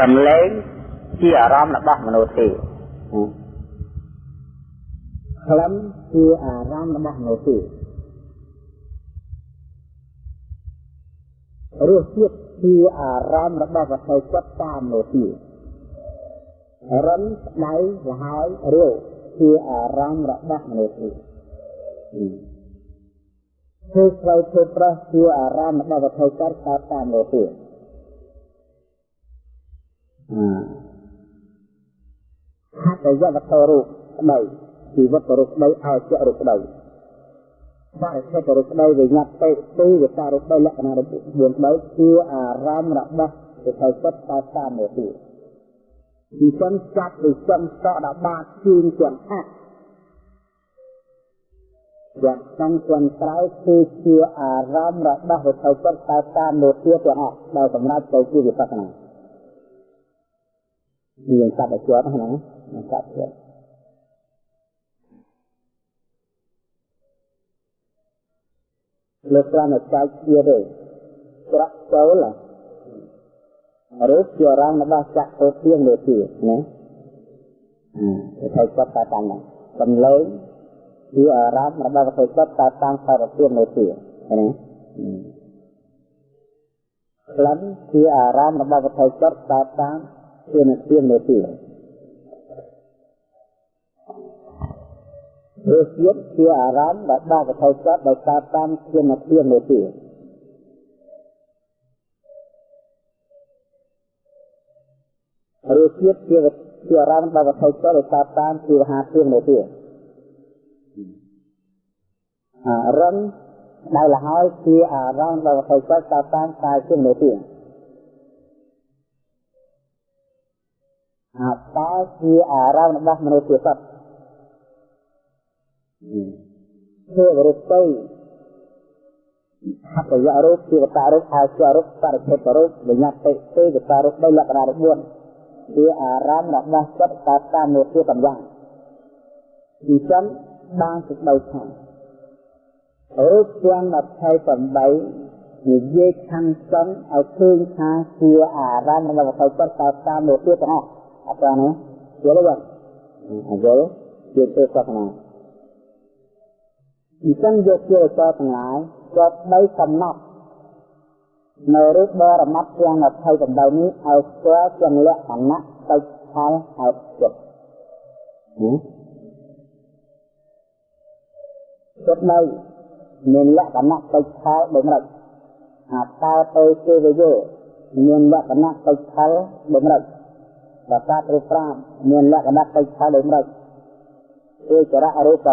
ដំឡេងជាអារម្មណ៍របស់មនុស្សទេក្លិនជាអារម្មណ៍របស់មនុស្សទេរសជាតិជាអារម្មណ៍របស់វត្ថុចិត្តតាមមនុស្សទេរិនស្ដៅលហើយរាវជាអារម្មណ៍របស់មនុស្សទេធ្វើស្វ័យធ្វើប្រោះជាអារម្មណ៍របស់វត្ថុចិត្តតាមមនុស្សទេ ហត្ថយវត្ថុរូបស្ដីជីវិតរូបស្ដីឲ្យជារូបស្ដីបរិសិទ្ធរូបស្ដីវិញ្ញាតិទីវិការរូបស្ដីលក្ខណៈរូប4ស្ដីគឺអារម្មណ៍របស់វិថីចិត្តតតាមមួយទៀតពីសិនចាប់ពីសិនសក់ដល់បាតជឿនជាហាក់យ៉ាងសំខាន់ក្រៅគឺជាអារម្មណ៍របស់វិថីចិត្តតតាមមួយទៀតទាំងអស់ដែលសម្រាប់ទៅជាវិបស្សនា មានកាត់ឲ្យជាប់ហ្នឹងណាកាត់ជាប់លើកប្រាំឲ្យចាច់ជាទេច្រកចូលរូបជារងរបស់ចក្ខុទៀងលើទៀតណាអឺទៅគាត់តែតាមហ្នឹងសំឡេងជាអារម្មណ៍របស់វត្ថុចិត្តតែតាមសារទៀងលើទៀតណាក្លិនជាអារម្មណ៍របស់វត្ថុចិត្តតែតាម ជានិទាននៅទីរសជាតិជាអារម្មណ៍ដែលបានកថៅចិត្តដោយការតាមជានិទាននៅទីរសជាតិជាជាអារម្មណ៍ដែលកថៅចិត្តដោយការតាមជាហាទៀងនៅទីអារម្មណ៍ដែលលហើយជាអារម្មណ៍ដែលកថៅចិត្តតាមតាមជានៅទី អាតើជាអារម្មណ៍របស់មនុស្សជាសត្វធ្វើរូបទៅហត្ថយរូបជាវតារូបអាជារូបបរិភេទរូបវិញ្ញាតិទេវតារូបដោយលក្ខណៈរូប4ជាអារម្មណ៍របស់ចិត្តតាតាមនោះជាកម្យ៉ាងពីចឹងបានសេចក្តីថារូបទាំង28និយាយខាងចង់ឲ្យឃើញថាជាអារម្មណ៍របស់វត្ថុចិត្តតាមនោះជាទាំងអស់ អត់ទេយល់ទេយល់ជាទេសាសនាអញ្ចឹងយកជាចោទាំងឡាយក៏បីកំណត់នៅរូបបរមត្តទាំង29នេះឲ្យស្គាល់ទាំងលក្ខណៈទៅផលហើយចិត្តចិត្តនៅមានលក្ខណៈទៅផលបំរិតអាតើទៅទេវយោមានលក្ខណៈទៅផលបំរិត ប្រសាទរូប5មានលក្ខណៈកិច្ចផលដូចម្ដេចគឺចរៈរូប7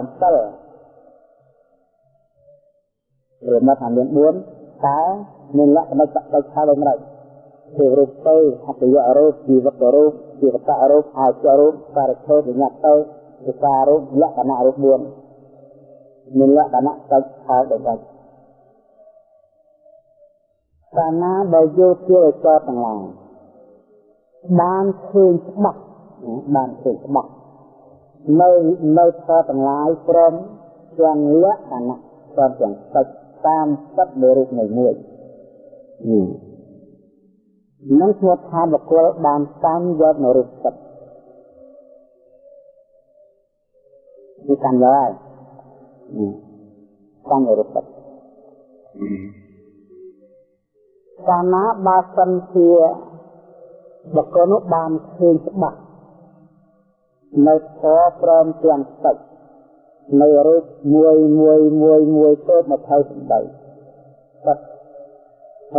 រមថាមាន4តើមានលក្ខណៈកិច្ចផលដូចម្ដេចគឺរូបទៅអត្តយរូបជីវិតរូបជីវតរូបអាចរូបបរិធោវិញ្ញាទៅវិការរូបលក្ខណៈរូប4មានលក្ខណៈកិច្ចផលដូចម្ដេចកាលណាដែលយកជាចោតទាំងឡាយ បានឃើញច្បាស់បានឃើញច្បាស់នៅនៅធម៌ទាំងឡាយព្រមទាំងលក្ខណៈព្រមទាំងសិទ្ធតាមសិទ្ធនៃរូបនៃមួយនឹងធ្វើថាបុគ្គលបានតាមយកនៅរូបសិទ្ធគឺតាមយកហើយតាមរូបសិទ្ធកាលណាបើសិនជា បុគ្គលនោះបានឃើញច្បាស់នៅធម៌ព្រមទាំងទឹកនៅរូបមួយមួយមួយមួយទៅមកថៅសម្ដីទឹក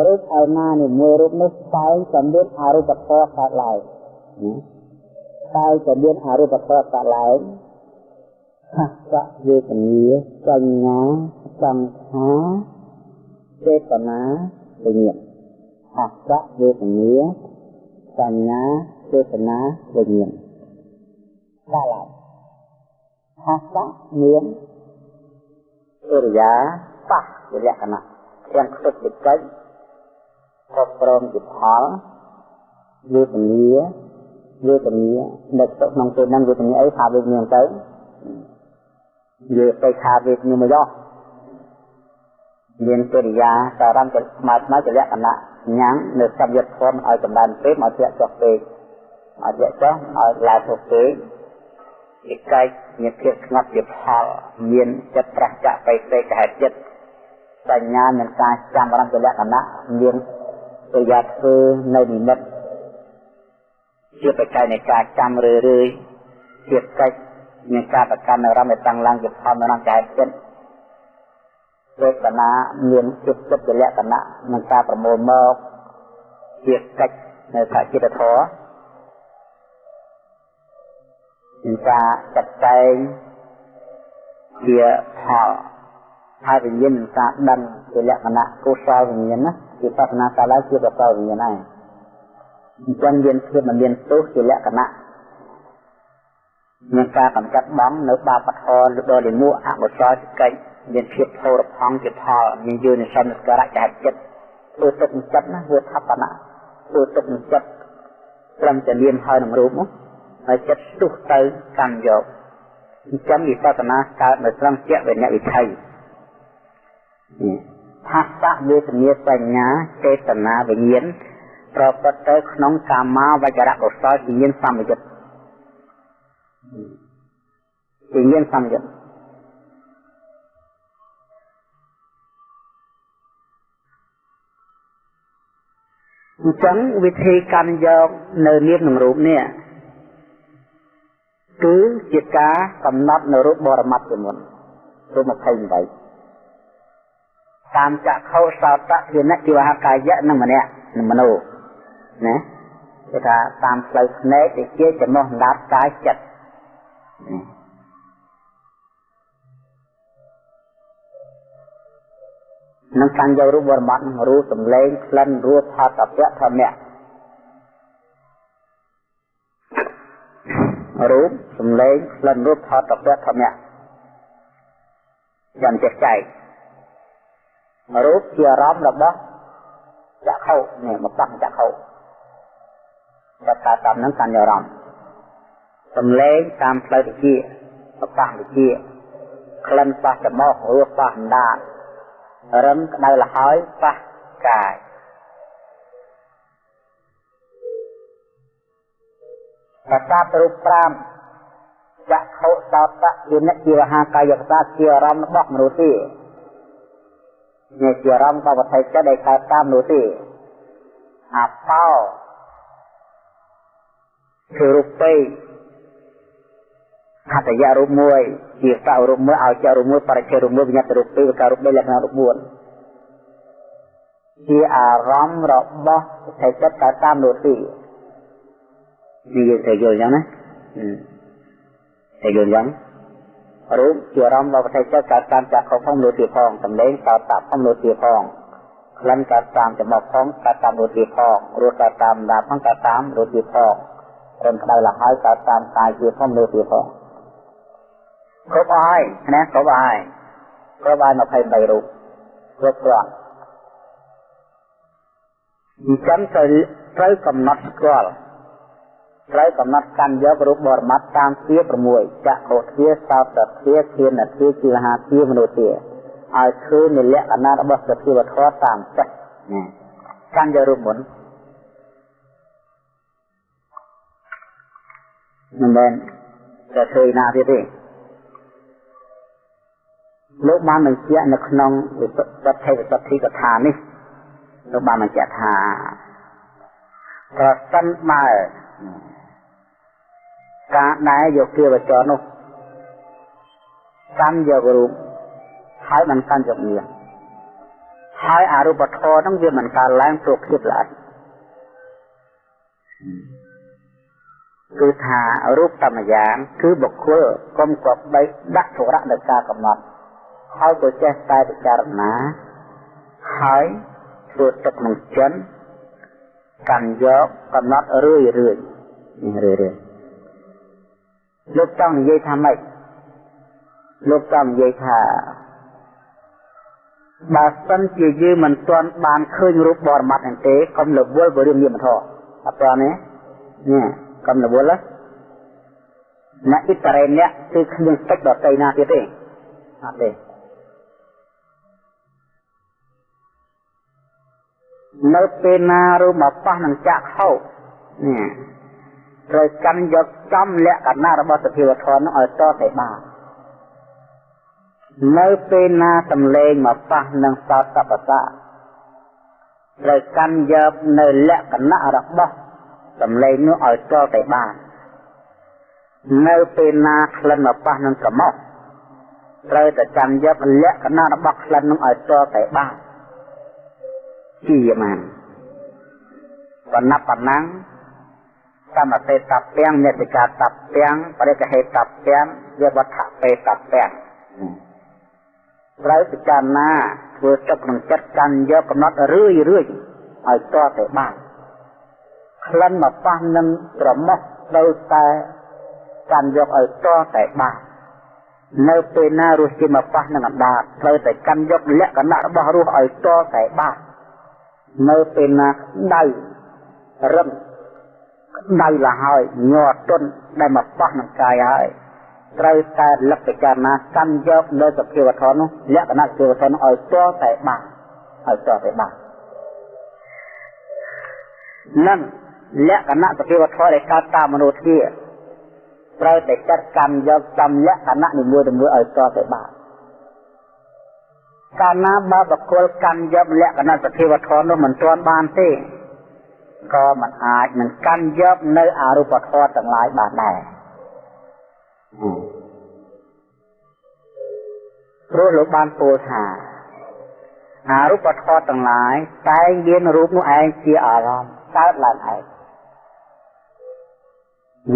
រូបឯណានេះមួយរូបនេះតែងតែមានអរូបធម៌កើតឡើងតែងតែមានអរូបធម៌កើតឡើងហស្សៈវេទនាសញ្ញាសង្ខារចេតនាវិញ្ញាណហស្សៈវេទនា សញ្ញាចេតនាវិញ្ញាណកាលហាសៈមានអរិយាបះជាលក្ខណៈទាំងខ្ទុកវិកិច្ចគ្រប់ព្រមជាផលវេទនាវេទនានៅក្នុងពេលហ្នឹងវេទនាអីថាវេទនាទៅនិយាយទៅថាវេទនាមកយោ មានកិរិយាសារំទៅស្មើស្មើជាលក្ខណៈញ៉ាំងនៅសម្យុទ្ធធម៌ឲ្យកម្ដៅពេកមកធ្លាក់ចុះពេកឲ្យធ្លាក់ចុះឲ្យឡើងទៅពេកជាកាយមានភាពស្ងប់ជាផលមានចិត្តប្រះចាក់បៃតេកហេតុចិត្តបញ្ញានឹងការចាំរំជាលក្ខណៈមានប្រយ័ត្នធ្វើនៅនិមិត្តជាបច្ច័យនៃការចាំរឿយរឿយជាកិច្ចនៃការប្រកាន់អារម្មណ៍ឲ្យតាំងឡើងជាផលនៅក្នុងកាយចិត្ត វេទនាមានចិត្តចិត្តជាលក្ខណៈនឹងការប្រមូលមកជាកិច្ចនៅខចិត្តធម៌មានការចាត់ចែងជាផលហើយវិញ្ញាណនឹងការដឹងជាលក្ខណៈកុសលវិញ្ញាណណាជាបស្សនាកាលជាកុសលវិញ្ញាណដែរអញ្ចឹងមានភាពមិនមានទោសជាលក្ខណៈមានការកម្ចាត់បងនៅបាបធម៌ដល់លិមួអកុសលកិច្ច មានភាពធរផង់ជាផលមានយល់និសន្និការៈចែកចិត្តធ្វើទុកចិត្តណាធ្វើថបណៈធ្វើទុកចិត្តត្រឹមតែលៀនហើយនឹងរូបនោះហើយចិត្តស្ទុះទៅកម្មយកអញ្ចឹងវិបស្សនាកើតនៅត្រង់ជាវិញ្ញាវិថីថាសៈវេទនាបញ្ញាចេតនាវិញ្ញាណប្រព្រឹត្តទៅក្នុងកាមាវចរៈកុសលជាមានសម្យុទ្ធជាមានសម្យុទ្ធ អញ្ចឹងវិធីកាន់យកនៅនាមនឹងរូបនេះគឺជាការកំណត់នៅរូបបរមត្តជាមុនរូប28តាមចក្ខុសោតៈជានិជីវហកាយៈនិងមនៈនិងមโนណាគេថាតាមផ្លូវភ្នែកទៅជាចំណោះដាប់កាយចិត្ត នឹងកាន់យករូបបរមត្តរូបសម្លេងក្លិនរូបផតពៈធម្មៈរូបសម្លេងក្លិនរូបថតតពៈធម្មៈយ៉ាងចេះចែករូបជាអារម្មណ៍របស់ចក្ខុនេះមកប៉ះចក្ខុតែការតាមនឹងកាន់អារម្មណ៍សម្លេងតាមផ្លូវវិជាមកប៉ះវិជាក្លិនប៉ះច្រមុះរសប៉ះអណ្ដាត រឹមក្តៅលហើយប៉ះកាយប្រសាទរូប5ចក្ខុសោតៈជានិជាវហាកាយប្រសាទជាអារម្មណ៍របស់មនុស្សទេនេះជាអារម្មណ៍របស់វត្ថុចិត្តដែលកើតតាមមនុស្សទេអាបោគឺរូបពេ ហតយៈរូបមួយជាសៅរូបមួយឲ្យចរូបមួយបរិច្ឆេរូបមួយវិញ្ញាណរូបពីរការរូប3លក្ខណៈរូប4ជាអារម្មណ៍របស់វត្ថុចិត្តកើតតាមមនុស្សទេនិយាយទៅយល់អញ្ចឹងណាទៅយល់អញ្ចឹងរូបជាអារម្មណ៍របស់ប្រតិចិត្តកើតតាមចក្ខុផងលោទាផងសម្លេងកើតតាមផងលោទាផងក្លិនកើតតាមច្រមុះផងកើតតាមលោទាផងរសកើតតាមដាផងកើតតាមលោទាផងរំក្តៅលហើយកើតតាមកាយជាផងលោទាផង គ្រប់អស់ហើយណាគ្រប់អស់ហើយគ្រប់ហើយ23រូបគ្រប់គ្រាន់អញ្ចឹងត្រូវត្រូវកំណត់ស្គាល់ត្រូវកំណត់កាន់យករូបបរមត្តតាមជា6ចក្ខុទ្វាសោតទ្វាធានទ្វាជីវហាទ្វាមនុស្សទ្វាឲ្យឃើញនៅលក្ខណៈរបស់សភាវធម៌តាមចិត្តណាកាន់យករូបមុនមិនមែនតែឃើញណាទៀតទេ លោកបានបញ្ជាក់នៅក្នុងវិសុទ្ធិវិសុទ្ធិកថានេះលោកបានបញ្ជាក់ថាប្រសិនបើការដែលយកគៀវចរនោះកាន់យករូបហើយមិនកាន់យកនាមហើយអរូបធម៌ហ្នឹងវាមិនកើតឡើងព្រោះភាពល្អិតគឺថារូបតាមយ៉ាង គឺបុគ្គលកុំគប្បីដាក់ធរៈដោយការកំណត់ ហើយក៏ចេះតែពិចារណាហើយធ្វើទឹកនឹងចិនកាន់យកកំណត់រឿយរឿយរឿយរឿយលោកចង់និយាយថាម៉េចលោកចង់និយាយថាបើសិនជាយើងមិនទាន់បានឃើញរូបបរមត្តហ្នឹងទេកុំរវល់ với រឿងនាមធម៌អត់ទាន់ទេនេះកុំរវល់ណាអ៊ីតរ៉េអ្នកគឺគ្មានទឹកដតីណាទៀតទេអត់ទេ នៅពេលណារូបមកប៉ះនឹងចាក់ហូបនេះត្រូវកាន់យកចំលក្ខណៈរបស់សភាវធម៌នោះឲ្យតទៅបាននៅពេលណាសំឡេងមកប៉ះនឹងសោតបសៈត្រូវកាន់យកនៅលក្ខណៈរបស់សំឡេងនោះឲ្យតទៅបាននៅពេលណាក្លិនមកប៉ះនឹងក្រមុះត្រូវតែចាំយកលក្ខណៈរបស់ក្លិននឹងឲ្យតទៅបាន ជាបានបណ្ណបណ្ណាំងសមតេតពាំងមេតិកាតពាំងបរិកហេតពាំងវាវត្ថបេតពាំងត្រូវពិចារណាធ្វើទឹកក្នុងចិត្តកាន់យកកំណត់រឿយរឿយឲ្យតទៅបានក្លិនមកប៉ះនឹងក្រមុះត្រូវតែកាន់យកឲ្យតតែបាននៅពេលណារសជាតិមកប៉ះនឹងអណ្ដាតត្រូវតែកាន់យកលក្ខណៈរបស់រសឲ្យតតែបាន នៅពេលណាដៅរឹងដៅလာហើយញ័រទន់ដែលមកប៉ះនឹងកាយហើយត្រូវតែលក្ខចារណាកាន់យកនៅសភាវធម៌នោះលក្ខណៈសភាវធម៌នោះឲ្យតតែបានឲ្យតតែបាននឹងលក្ខណៈសភាវធម៌ដែលកើតតាមមនុស្សធាត្រូវតែចាត់កម្មយកចំលក្ខណៈនីមួយៗឲ្យតទៅបាន កាលណាបើបកគលកម្មយកលក្ខណៈសភាវធម៌នោះមិនទាន់បានទេក៏មិនអាចនឹងកាន់យកនៅអរូបធម៌ទាំងឡាយបានដែរព្រោះលោកបានពោលថាអរូបធម៌ទាំងឡាយតែងមានរូបនោះឯងជាអារម្មណ៍កើតឡើងឯង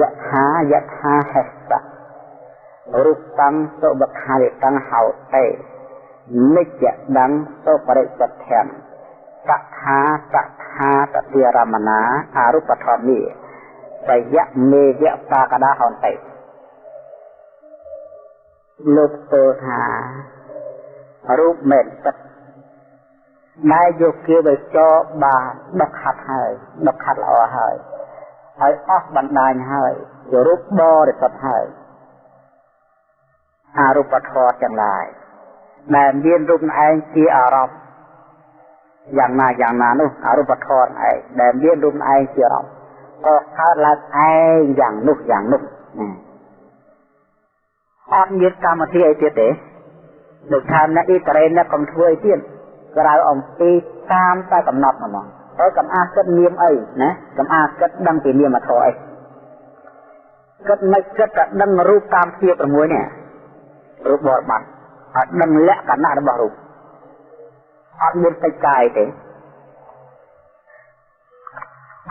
យថាយថាហេសៈរូបតាំងសុបខារិតាំងហៅតេ និច្ចដੰសុបរិសទ្ធៈសខាសខាតតិរមណាអរូបធម្មីបយៈមេយៈបាកដាហន្តិលោកពោលថារូបមេតិតដែលយកគេទៅចោបានដុកខាត់ហើយដុកខាត់ល្អហើយហើយអស់បណ្ដាញហើយជារូបបរិសុទ្ធហើយអរូបធម៌ទាំងឡាយ ដែលមានរូបឯងជាអារម្មណ៍យ៉ាងណាយ៉ាងណានោះអរូបធម៌ឯងដែលមានរូបឯងជាអារម្មណ៍ក៏កើតឡើងឯងយ៉ាងនោះយ៉ាងនោះអត់មានកម្មវិធីអីទៀតទេដូចថាអ្នកអ៊ីត្រេអ្នកកុំធ្វើអីទៀតក្រៅអំពីតាមតែកំណត់ហ្មងហើយកំអាគិតនាមអីណាកំអាគិតដឹងពីនាមធម៌អីគិតមិនគិតតែដឹងរូបតាមភាព6នេះរូបបរិបត្តិ អត់ដឹងលក្ខណៈរបស់រូបអត់មានតិចកាយទេ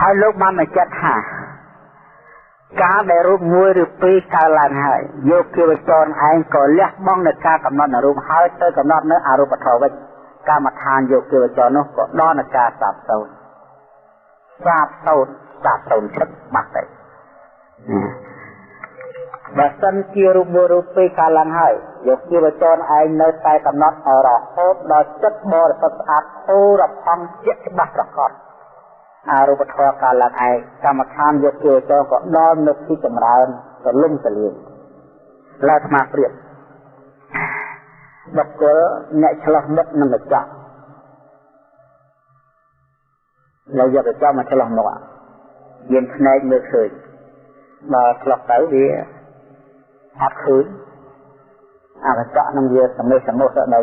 ហើយលោកបានមកចិត្តថាការដែលរូបមួយឬពីរកើតឡើងហើយយកគិវចរឯងក៏លះបង់នៅការកំណត់នៅរូបហើយទៅកំណត់នៅអរូបធម៌វិញកម្មដ្ឋានយកគិវចរនោះក៏ដល់នឹងការសាបសូន្យសាបសូន្យសាបសូន្យចិត្តបាត់ទៅបើសិនជារូបមួយរូបពីរកាលឡើងហើយ យកជីវជនឯងនៅតែកំណត់រហូតដល់ចិត្តបរិសុទ្ធស្អាតធូររផង់ជាច្បាស់ប្រកបអរូបធម៌កាលឡើងឯងកម្មដ្ឋានយកជីវជនក៏ដល់នៅទីចម្រើនទលំទលាយឡើយស្មារព្រៀបបុគ្គលអ្នកឆ្លោះមុខនឹងម្ចាស់នៅយកទៅចំមកឆ្លោះមុខយានភ្នែកមើលឃើញបើឆ្លោះទៅវាអត់ឃើញ អកញ្ចក់នឹងវាសមិសមុខទៅដី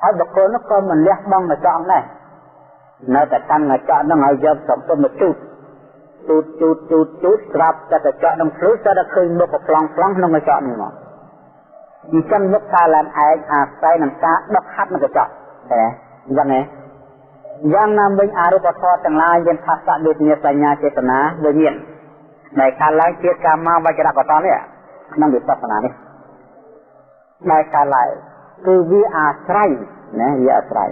ហើយបុគ្គលនោះក៏មិនលះបង់កញ្ចក់ដែរនៅតែកាន់កញ្ចក់នឹងឲ្យយកសំពុំមកជូតជូតជូតជូតជូតស្រាប់តែកញ្ចក់នឹងភ្លុះតែតែឃើញមុខប្លង់ប្លង់ក្នុងកញ្ចក់នេះមកអញ្ចឹងមុខការឡើងឯងអាស្រ័យនឹងការដុសហាត់នឹងកញ្ចក់តែអញ្ចឹងហ៎យ៉ាងណាវិញអរូបធម៌ទាំងឡាយមានផាសៈដូចជាសញ្ញាចេតនាវិញ្ញាណដែលកើតឡើងជាកាមវចរកតនេះ ក្នុងវិបស្សនានេះដែលកើតឡើងគឺវាអាស្រ័យណាវាអាស្រ័យ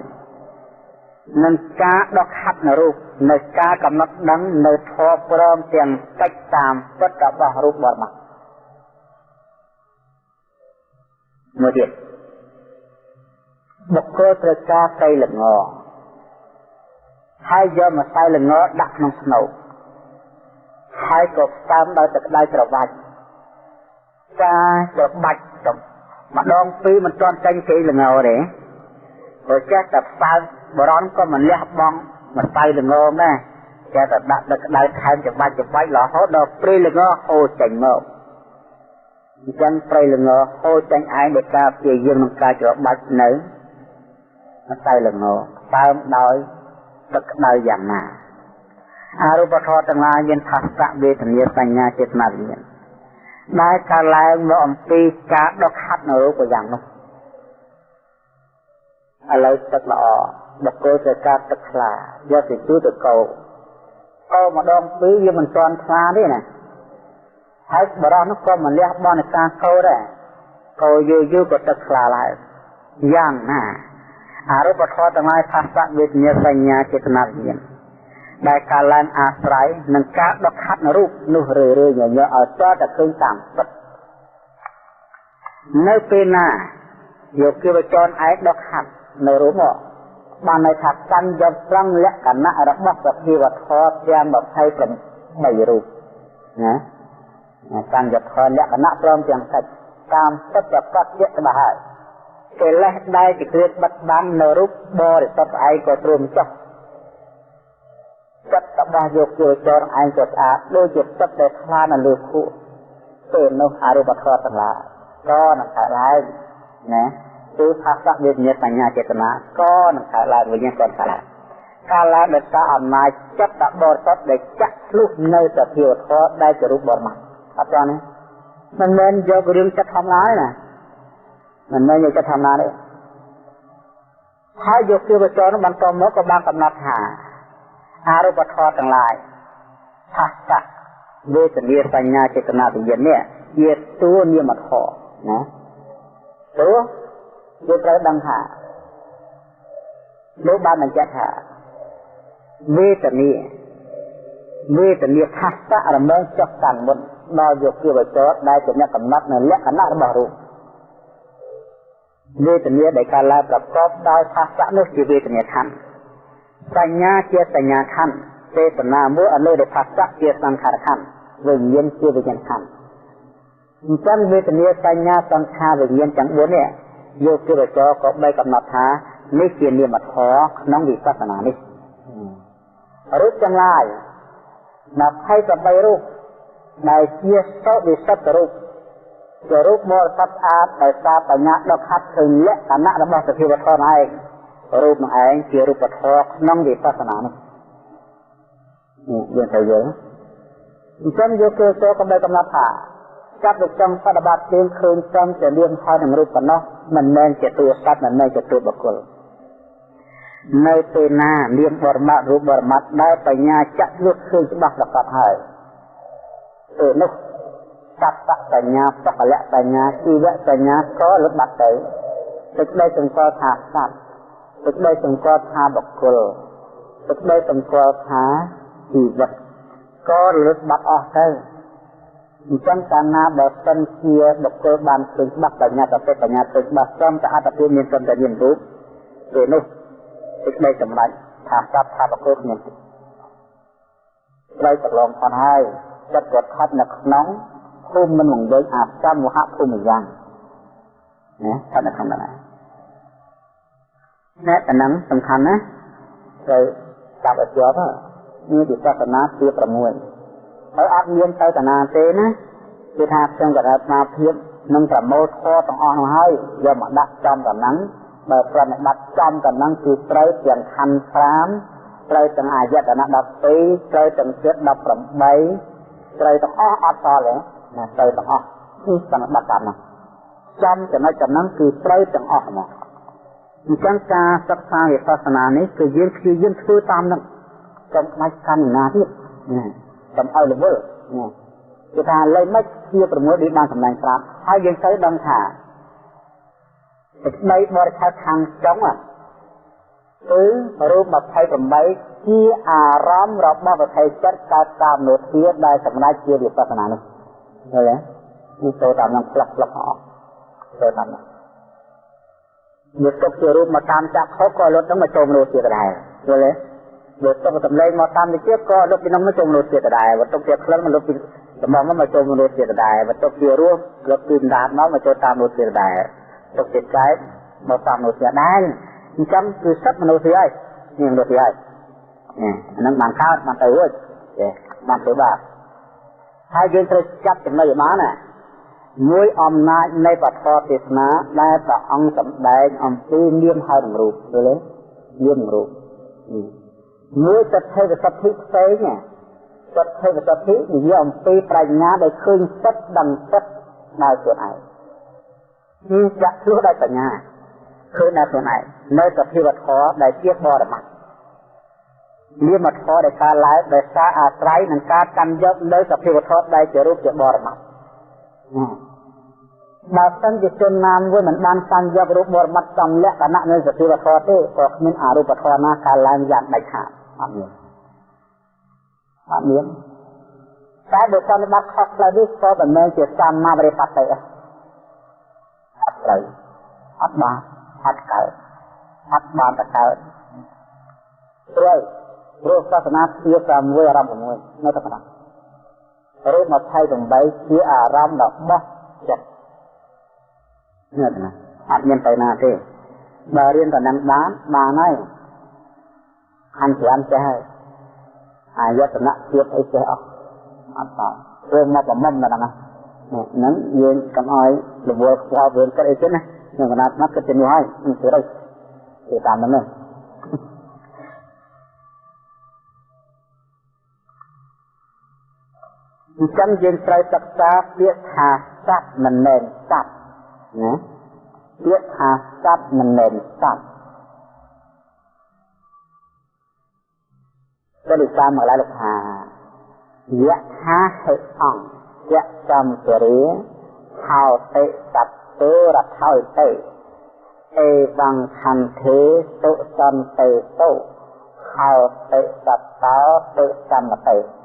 នឹងការដកហាត់នៅរូបនៅការកំណត់ដឹងនៅធម៌ព្រមទាំងកិច្ចតាមពិតរបស់រូបបរិបត្តិមួយទៀតបុគ្គលត្រូវការកៃល្ងហើយយកម្សៅល្ងដាក់ក្នុងស្នូកហើយក៏ផ្ដើមដោយទឹកក្តៅច្របាច់ ការច្របាច់ម្ដងពីរមិនទាន់ចាញ់គេល្ងទេព្រោះចេះតែផ្ដើមបរនក៏មិនលះបង់មិនតៃល្ងងដែរគេតែដាក់ទឹកក្តៅថែមច្បាច់ច្បាច់រហូតដល់ព្រៃល្ងហូរចេញមកអញ្ចឹងព្រៃល្ងហូរចេញឯងដោយការព្យាយាមក្នុងការច្របាច់នៅមិនតៃល្ងតើមដោយទឹកក្តៅយ៉ាងណាអរូបធម៌ទាំងឡាយមានផាសៈវេទនាសញ្ញាចេតនាវិញ្ញាណ ដែលកើតឡើងមកអំពីការដុសខាត់នៅរូបយ៉ាងនោះឥឡូវទឹកល្អបកគោត្រូវការទឹកថ្លាយកទៅជួយទៅកោកោម្ដងពីរវាមិនទាន់ថ្លាទេណាហើយបរោះនោះក៏មិនលះបង់នៃការកោដែរកោយូរយូរក៏ទឹកថ្លាឡើងយ៉ាងណាអរូបធម៌ទាំងឡាយផាសៈវេទនាសញ្ញាចេតនាវិញ្ញាណ ដែលការឡើងអាស្រ័យនឹងការដកខាត់រូបនោះរឿយរឿយញញឲ្យតតែឃើញតាមពិតនៅពេលណាយកគិវចរឯកដកខាត់នៅរូបមកបានន័យថាកាន់យកត្រង់លក្ខណៈរបស់សភាវធម៌ទាំង28រូបណាកាន់យកធម៌លក្ខណៈព្រមទាំងកិច្ចតាមពិតប្រកបជាច្បាស់ហើយកិលេសដែលជាគ្រាបិទបាំងនៅរូបបរិសុទ្ធឯងក៏ទ្រាំចុះ ចិត្តរបស់យកជាចរឯងក៏ស្អាតដូចជាទឹកដែលថ្លានៅលើភក់ពេលនោះអរូបធម៌ទាំងឡាយក៏នឹងកើតឡើងណាគឺផាសៈវេទនាបញ្ញាចេតនាក៏នឹងកើតឡើងវិញ្ញាណក៏កើតឡើងកាលឡើងដោយសារអំណាចចិត្តបរិសុទ្ធដែលចាក់ឆ្លុះនៅសភាវធម៌ដែលជារូបបរមត្ថអត់ចា៎ណាមិនមែនយករឿងចិត្តធម្មតាទេណាមិនមែនយកចិត្តធម្មតាទេហើយយកភាវចរនោះបន្តមកក៏បានកំណត់ថា អរូបធម៌ទាំងឡាយផាសៈវេទនាបញ្ញាចេតនាវិញ្ញាណនេះជាតួនាមធម៌ណាតួយើងត្រូវដឹងថាលោកបានបញ្ជាក់ថាវេទនាវេទនាផាសៈរមែងចុះកាន់មុនដល់យកជាវចរដែលជាអ្នកកំណត់នៅលក្ខណៈរបស់រូបវេទនាដែលកើតឡើងប្រកបដោយផាសៈនោះជាវេទនាខណ្ឌ សញ្ញាជាសញ្ញាខណ្ឌចេតនាមួយអនុដោយផាសៈជាសង្ខារខណ្ឌវិញ្ញាណជាវិញ្ញាណខណ្ឌអញ្ចឹងវេទនាសញ្ញាសង្ខារវិញ្ញាណទាំង4នេះយកគិរចរក៏បីកំណត់ថានេះជានាមធម៌ក្នុងវិបស្សនានេះរូបទាំងឡាយ28រូបដែលជាសុវិសុទ្ធរូបជារូបមរតស្អាតដោយសារបញ្ញាដកខាត់ឃើញលក្ខណៈរបស់សភាវធម៌ឯង រូបនឹងឯងជារូបធម៌ក្នុងវិបស្សនានេះយើងត្រូវយល់អញ្ចឹងយកគោលចូលកំដៅកំណត់ថាចាប់ទៅចង់បដិបត្តិទៀងឃើញចំជាលៀងហើយនឹងរូបប៉ុណ្ណោះមិនមែនជាតួសត្វមិនមែនជាតួបុគ្គលនៅពេលណាលៀងបរមត្តរូបបរមត្តដែលបញ្ញាចាក់លុះឃើញច្បាស់ប្រកបហើយពេលនោះសត្វបញ្ញាសកលៈបញ្ញាជីវៈបញ្ញាក៏លុបបាត់ទៅទឹកដីសង្កល់ថាសត្វ ទឹកដីសង្កល់ថាបុគ្គលទឹកដីសង្កល់ថាជីវិតក៏លុបបាត់អស់ទៅអញ្ចឹងកាលណាបើសិនជាបុគ្គលបានឃើញច្បាស់បញ្ញាទៅបញ្ញាទៅច្បាស់ចំតែអត្តពលមានត្រឹមតែមានរូបពេលនោះទឹកដីសម្រេចថាសត្វថាបុគ្គលមានត្រូវប្រឡងផងហើយចិត្តគាត់ខាត់នៅក្នុងភូមិមិនមកវិញអាកម្មមហភូមិយ៉ាងណាស្ថិតនៅក្នុងហ្នឹង ណែតំណឹងសំខាន់ណាត្រូវចាប់ឲ្យជាប់នេះវិបស្សនាទី6ហើយអត់មានទៅតាណាទេណាគឺថាខ្ញុំក៏ថាស្មារភាពនឹងប្រមូលធម៌ទាំងអស់នោះហើយយកមកដាក់ចំតំណឹងបើប្រណិបត្តិចំតំណឹងគឺត្រូវទាំងខណ្ឌ5ត្រូវទាំងអាយតនៈ12ត្រូវទាំងចិត្ត18ត្រូវទាំងអស់អត់តទេណាត្រូវទាំងអស់គឺប្រណិបត្តិតាមនោះចំចំណុចចំណឹងគឺត្រូវទាំងអស់ហ្មង អញ្ចឹងការសិក្សាវិបស្សនានេះគឺយើងព្យាយាមធ្វើតាមនឹងកុំខ្លាចកម្មណាទៀតណាកុំឲ្យរវល់ណាគឺថាលេខមិនជា6ដូចបានសម្ដែងប្រាប់ហើយយើងត្រូវដឹងថាសេចក្តីបរិឆេទខាងចុងគឺរូប28ជាអារម្មណ៍របស់វិថីចិត្តកើតតាមនោធាដែលសម្ដេចជាវិបស្សនានេះឃើញទេនេះចូលតាមនឹងផ្លាស់ផ្លាស់អស់ចូលតាមនោះ យកទុកជារូបមកតាមចាក់ខុសក៏លុតនឹងមកចូលនោធាដែរឃើញទេយកទុកសម្លេងមកតាមវិជាក៏លុបពីនោះមកចូលមនុស្សទៀតដែរវត្ថុជាក្លិនមកលុបពីដំងមកចូលមនុស្សទៀតដែរវត្ថុជារសលុបពីដាតមកមកចូលតាមមនុស្សទៀតដែរទុកជាចែកមកតាមមនុស្សទៀតដែរអញ្ចឹងគឺសិទ្ធមនុស្សទីហើយនេះមនុស្សទីហើយអានឹងបានកើតបានទៅរួចទេបានទៅបាទហើយយើងត្រូវចាប់ចំណុចឲ្យបានណា មួយអំណាចនៃពធទេសនាដែលព្រះអង្គសម្ដែងអំពីនាមហើយនឹងរូបឃើញទេនាមរូបមួយសទ្ធិវិសុទ្ធិផ្សេងសទ្ធិវិសុទ្ធិនិយាយអំពីប្រាជ្ញាដែលឃើញសិទ្ធដឹងសិទ្ធដោយខ្លួនឯងគឺចាក់ឆ្លោះដោយបញ្ញាឃើញដោយខ្លួនឯងនៅសភាវធម៌ដែលជាបរមត្ថមានមធម៌ដែលកើតឡើងដោយសារអាស្រ័យនឹងការកាន់យកនៅសភាវធម៌ដែលជារូបជាបរមត្ថ បើសិនជាជនណាមួយមិនបានកាន់យករូបបរមត្ថចំលក្ខណៈនៃសភាវធម៌ទេក៏គ្មានអរូបធម៌ណាកើតឡើងយ៉ាងដាច់ខាតអត់មានអត់មានតែបើសិនបាត់ខុសផ្លូវនេះក៏មិនមែនជាសម្មាបរិបត្តិទេអត់ត្រូវអត់បានអត់កើតអត់បានទៅកើតព្រោះព្រោះសាសនាជា6អារម្មណ៍6នៅតែប៉ុណ្ណោះរូ ប28ជាអារម្មណ៍របស់ចិត្តនេះណាអត់មានទៅណាទេបើរៀនតំណឹងបានបានហើយខាងច្រើនចេះហើយអាយតនៈទៀតអីចេះអស់អត់តរឿងមកប្រមុំដល់ហ្នឹងហ្នឹងយើងកុំឲ្យរវល់ខ្វល់វឿនគិតអីទៀតណាក្នុងកណ្ដាលស្មាត់គិតទៅនោះហើយទៅរកទៅតាមហ្នឹង អញ្ចឹងយើងត្រូវសិក្សាពាក្យថាសត្វមិនមែនសត្វណាពាក្យថាសត្វមិនមែនសត្វក៏ដូចតាមមកឡើយលោកថាយៈថាហេអង្គយៈចំពរាហោតិសត្វទេរថោតិអេវង្ខន្ទេទុសន្តិទុហោតិសត្តោទុសមតិ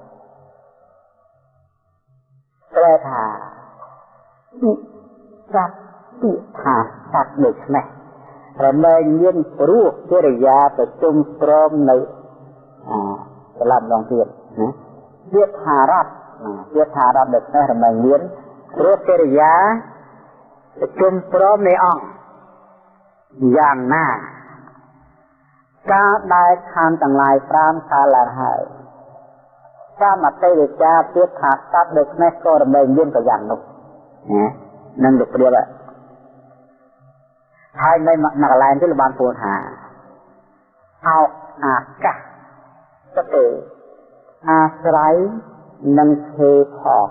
ប្រែថាសត្វពាក្យថាសត្វដូច្នេះរមែងមានព្រោះកិរិយាប្រជុំព្រមនៅអាត្រឡប់ម្ដងទៀតណាពាក្យថារត់ពាក្យថារត់ដូច្នេះរមែងមានព្រោះកិរិយាប្រជុំព្រមនៃអង្គយ៉ាងណាការដែលខានទាំងឡាយ5កាលឡើងហើយ សមតិវិចាពាក្យថាសត្វដូចនេះក៏រមែងមានក៏យ៉ាងនោះណានឹងលោកព្រាបហើយនៅមកកន្លែងនេះបានពោលថាអោអាកាសទៅអាស្រ័យនឹងភេផង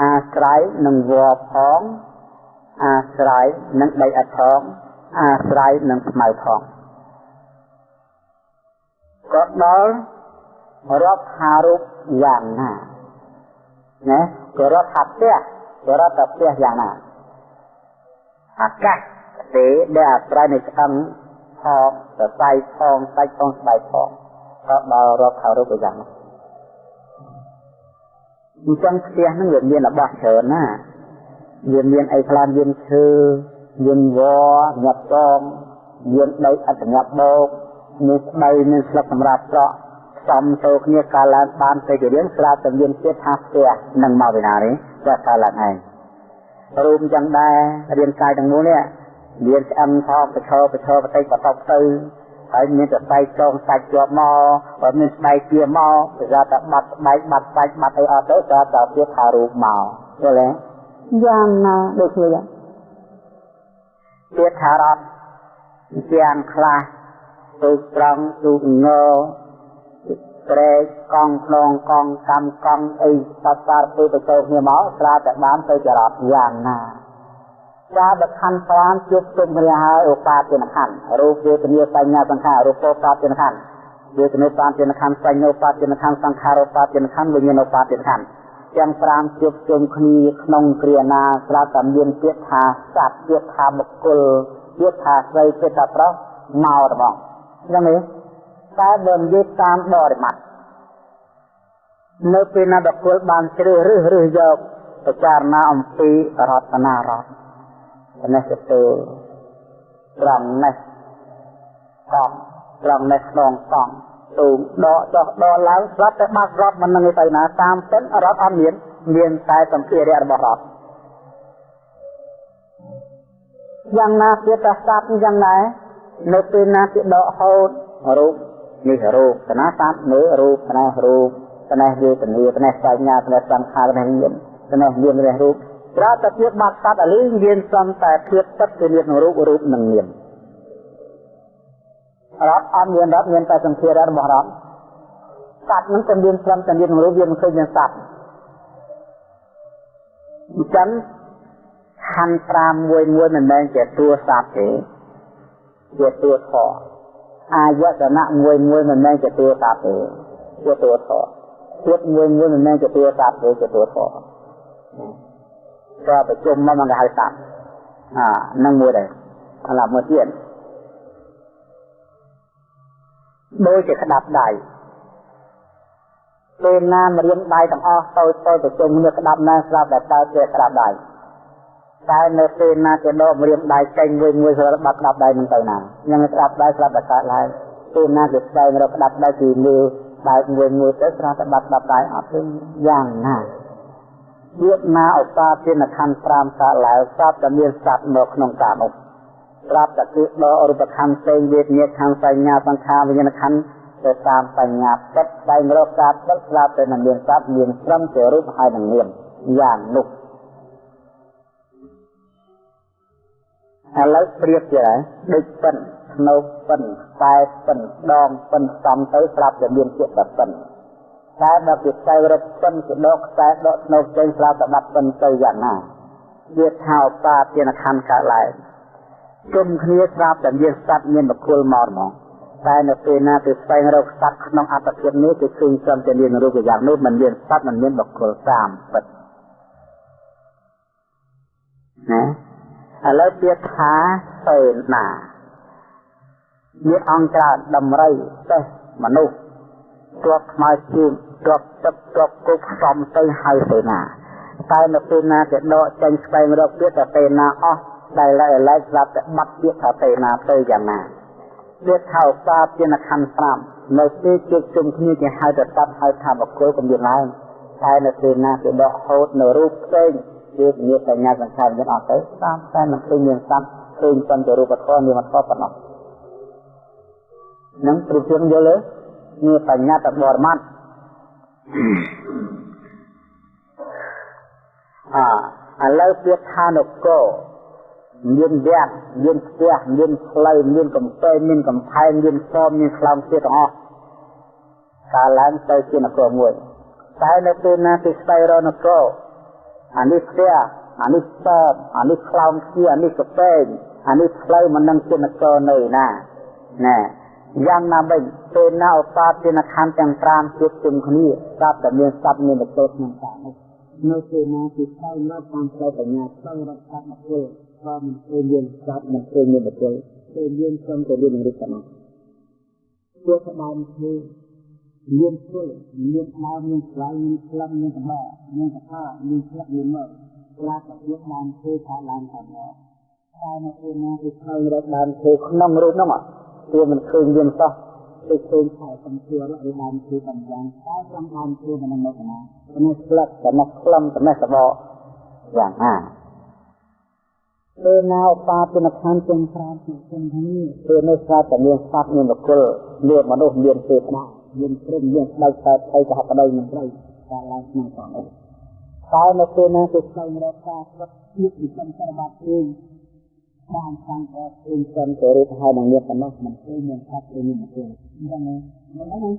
អាស្រ័យនឹងវរផងអាស្រ័យនឹងដីអត់ផងអាស្រ័យនឹងស្មៅផងក៏ដល់ រាប់ថារូបយ៉ាងណាណាក៏រាប់ថាផ្ទះក៏រាប់ថាផ្ទះយ៉ាងណាអាកាសទេដែលអាស្រ័យនៃឆ្អឹងផងសរសៃផងសាច់ផងស្បែកផងក៏ដល់រាប់ថារូបយ៉ាងណាអញ្ចឹងផ្ទះហ្នឹងវាមានរបស់ច្រើនណាវាមានអីខ្លះមានឈើមានវញាត់កងមានដីអត្តញាប់បោកមានស្បៃមានស្លឹកសម្រាប់ស្រក់ សំទៅគ្នាកាលឡើងបានទៅជារៀងស្រាប់តែមានទៀតថាផ្ទះនឹងមកពីណាទេតែកាលឡើងឯងរូបចឹងដែររាងកាយទាំងមូលនេះមានឆ្អឹងថោកប្រឈរប្រឈរបន្តិចបន្ទប់ទៅហើយមានតែស្បែកចងសាច់ជាប់មកបើមានស្បែកជាមកគេថាតែបាត់ស្បែកបាត់សាច់បាត់អីអត់ទៅក៏តែទៀតថារូបមកយល់ទេយ៉ាងណាដូចគ្នាយ៉ាងទៀតថារត់យ៉ាងខ្លះទូត្រង់ទូងើ ត្រេកកង់ខ្នងកង់កម្មកង់អីសត្វសារទៅទៅគ្នាមកស្រាតែបានទៅចរត់យ៉ាងណាការបខណ្ឌប្រានជួបជុំគ្នាហើយឧបាទានខណ្ឌរូបវេទនាបញ្ញាសង្ខាររូបោបាទានខណ្ឌវេទនាបាទានខណ្ឌសញ្ញោបាទានខណ្ឌសង្ខារបាទានខណ្ឌវិញ្ញាណបាទានខណ្ឌទាំង5ជួបជុំគ្នាក្នុងគ្រាណាស្រាប់តែមានពាក្យថាសត្វពាក្យថាបុគ្គលពាក្យថាស្រីពាក្យថាប្រុសមករបស់ចឹងទេ តែបើនិយាយតាមបរិមត្តនៅពេលណាបុគ្គលបានជ្រើសរើសរើសយកពិចារណាអំពីរតនារតនេះទៅត្រង់នេះកង់ត្រង់នេះក្នុងកង់ទូដកចុះដកឡើងស្រាប់តែបាត់រត់មិននឹងទៅណាតាមពិនរត់អត់មានមានតែសម្ភារៈរបស់រត់យ៉ាងណាទៀតតែស្ដាប់យ៉ាងដែរនៅពេលណាគេដកហូតរូប នេះរូបកណាសត្វនេះរូបកណារូបកណាវេទនាកណាសញ្ញាកណាសង្ខារកណាញានកណាញានកណារូបត្រូវតែភាពបាត់សត្វអលីមានសំតែភាពទឹកគឺមានរូបរូបនឹងញានរត់អត់មានរត់មានតែសង្ឃាររបស់រត់សត្វនឹងតែមានត្រឹមតែមានរូបវាមិនឃើញមានសត្វអញ្ចឹងខណ្ឌ5មួយមួយមិនមែនជាតួសត្វទេជាតួធម៌ អាយតនៈមួយមួយមិនមែនជាតួសត្វទេជាតួធម៌ទៀតមួយមួយមិនមែនជាតួសត្វទេជាតួធម៌ក៏ប្រជុំមកមកគេហៅសត្វអានឹងមួយដែរឥឡូវមួយទៀតដូចជាក្តាប់ដៃពេលណាមរៀនដៃទាំងអស់តូចតូចប្រជុំគ្នាក្តាប់ណាស្រាប់តែតើជាក្តាប់ដៃ តែនៅពេលណាគេដកមរៀនដៃចេញមួយមួយស្រាប់បាត់ក្តាប់ដៃនឹងទៅណាញ៉ាំក្តាប់ដៃស្រាប់តែកើតឡើងពេលណាគេស្វែងរកក្តាប់ដៃគឺមើលដៃមួយមួយទៅស្រាប់តែបាត់ក្តាប់ដៃអត់ទេយ៉ាងណាទៀតណាឧបាទានខណ្ឌ5កើតឡើងស្រាប់តែមានសត្វមកក្នុងការនោះប្រាប់តែគឺដករូបខណ្ឌផ្សេងវេទនាខណ្ឌសញ្ញាសង្ខារវិញ្ញាណខណ្ឌទៅតាមបញ្ញាពិតដែលរកការពិតស្រាប់តែនឹងមានសត្វមានត្រឹមជារូបហើយនឹងនាមយ៉ាងនោះ ឥឡូវប្រៀបជាដូចពិនស្នូកពិនខ្សែពិនដងពិនសំទៅស្រាប់តែមានជាតិតែពិនតែដល់ពីខ្សែរឹកពិនជាដកខ្សែដកស្នូកចេញស្រាប់តែបាត់ពិនទៅយ៉ាងណាវាថាឧបាទានខណ្ឌកើតឡើងជុំគ្នាស្រាប់តែមានសត្វមានបកុលមកហ្មងតែនៅពេលណាគេស្វែងរកសត្វក្នុងអត្តភាពនេះគឺឃើញត្រឹមតែមានរូបយ៉ាងនោះមិនមានសត្វមិនមានបកុលតាមពិតណា ឥឡូវទៀតថាសេនាមានអង្គច្រើនដំរីទេមនុស្សទ្របខ្មៅជើងទ្របទឹកទ្របគុកសំទៅហៅសេនាតែនៅពេលណាគេដកចេញស្វែងរកទៀតតែសេនាអស់ដែលឡើយឡើយស្រាប់តែបាត់ទៀតថាសេនាទៅយ៉ាងណាទៀតថាឧបាទានខណ្ឌ5នៅពេលជួបជុំគ្នាគេហៅទៅតាប់ហៅថាបកុលកំមានឡើងតែនៅពេលណាគេដកហូតនៅរូបផ្សេង វាមានសញ្ញាសង្ខារមានអត់ទៅតាមតែមិនឃើញមានសត្វឃើញប៉ុន្តែរូបធម៌មានអត់ប៉ុណ្ណោះនឹងព្រៀបធៀបយល់ទេមានបញ្ញាតបរមត្តអាឥឡូវទៀតថានគរមានវត្តមានផ្ទះមានផ្លូវមានកំពែងមានកំផែងមានសមមានខ្លោងទៀតទាំងអស់កាលឡើងទៅជានគរមួយតែនៅពេលណាគេស្វែងរកនគរ អានេះផ្ទះអានេះសតអានេះខ្លោងជាអានេះកពេងអានេះផ្លូវមិននឹងជានគរនៅណាណែយ៉ាងណាមិញពេលណាឧបាទានខណ្ឌទាំង5ជួបជុំគ្នាស្រាប់តែមានសត្វមានទៅក្នុងកានោះនៅពេលណាគេស្វែងរកតាមផ្លូវបញ្ញាស្វែងរកសត្វមកធ្វើក៏មិនឃើញមានសត្វមិនឃើញមានបុគ្គលឃើញមានត្រឹមតែមានរូបតែមកពួកក្តាមធ្វើ មានធ្វើមានដើមមានស្លៃមានក្លឹបមានក្បោមានកថាមានស្លឹកមានមកខ្លះក៏យកដើមធ្វើថាឡើងតាមមកតែនៅពេលណាគេឃើញរកដើមធ្វើក្នុងរូបហ្នឹងវាមិនឃើញមានសោះទៅឃើញខែសំជួរឲ្យដើមធ្វើតាមយ៉ាងតែត្រង់ដើមធ្វើមិនមកណានេះស្លឹកតែក្លឹមតែសបកយ៉ាងណាពេលណាឧបាទនខណ្ឌទាំង5ជាជំនេះពេលនេះស្រាប់តែមានសត្វមានបុគ្គលមានមនុស្សមានទេវតា មានព្រមមានស្ដេចតែថៃកហបដីនឹងត្រីការឡើងក្នុងផងតែនៅពេលណាគេស្វែងរកការស្វឹកទៀតពីចំសារបាត់ឯងបានខាងអត់ឃើញសិនទៅរូបហើយនឹងមានប៉ុណ្ណោះមិនឃើញមានសត្វឬមានបុគ្គលអញ្ចឹងមិនហ្នឹង